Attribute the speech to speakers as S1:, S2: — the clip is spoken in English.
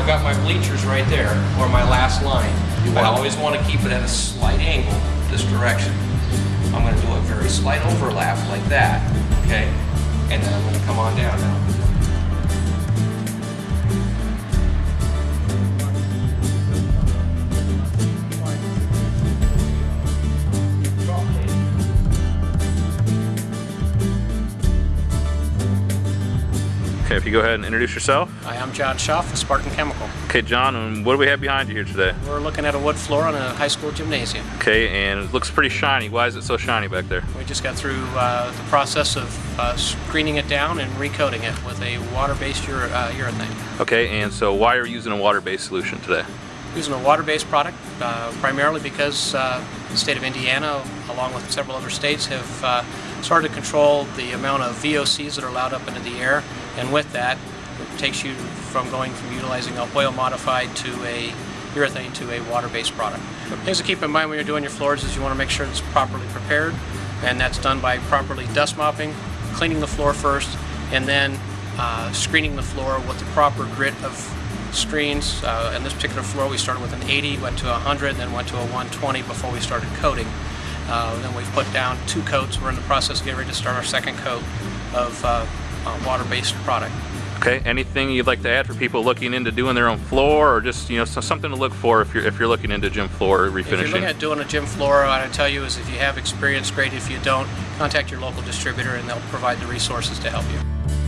S1: my bleachers right there, or my last line.
S2: You
S1: I always want to keep it at a slight angle this direction. I'm going to do a very slight overlap like that, okay? And then I'm going to come on down now.
S3: Okay, if you go ahead and introduce yourself.
S4: Hi, I'm John Schaff with Spartan Chemical.
S3: Okay, John, and what do we have behind you here today?
S4: We're looking at a wood floor on a high school gymnasium.
S3: Okay, and it looks pretty shiny. Why is it so shiny back there?
S4: We just got through uh, the process of uh, screening it down and recoating it with a water-based ure- uh, urethane.
S3: Okay, and so why are you using a water-based solution today?
S4: Using a water-based product uh, primarily because uh, the state of Indiana, along with several other states, have uh, started to control the amount of VOCs that are allowed up into the air, and with that, it takes you from going from utilizing a oil modified to a urethane to a water-based product. Things to keep in mind when you're doing your floors is you want to make sure it's properly prepared, and that's done by properly dust mopping, cleaning the floor first, and then uh, screening the floor with the proper grit of screens. Uh, in this particular floor, we started with an 80, went to 100, then went to a 120 before we started coating. Uh, then we've put down two coats. We're in the process of getting ready to start our second coat of uh, uh, water-based product.
S3: Okay, anything you'd like to add for people looking into doing their own floor, or just you know so- something to look for if you're if you're looking into gym floor refinishing?
S4: If you're looking at doing a gym floor, what I tell you is if you have experience, great. If you don't, contact your local distributor and they'll provide the resources to help you.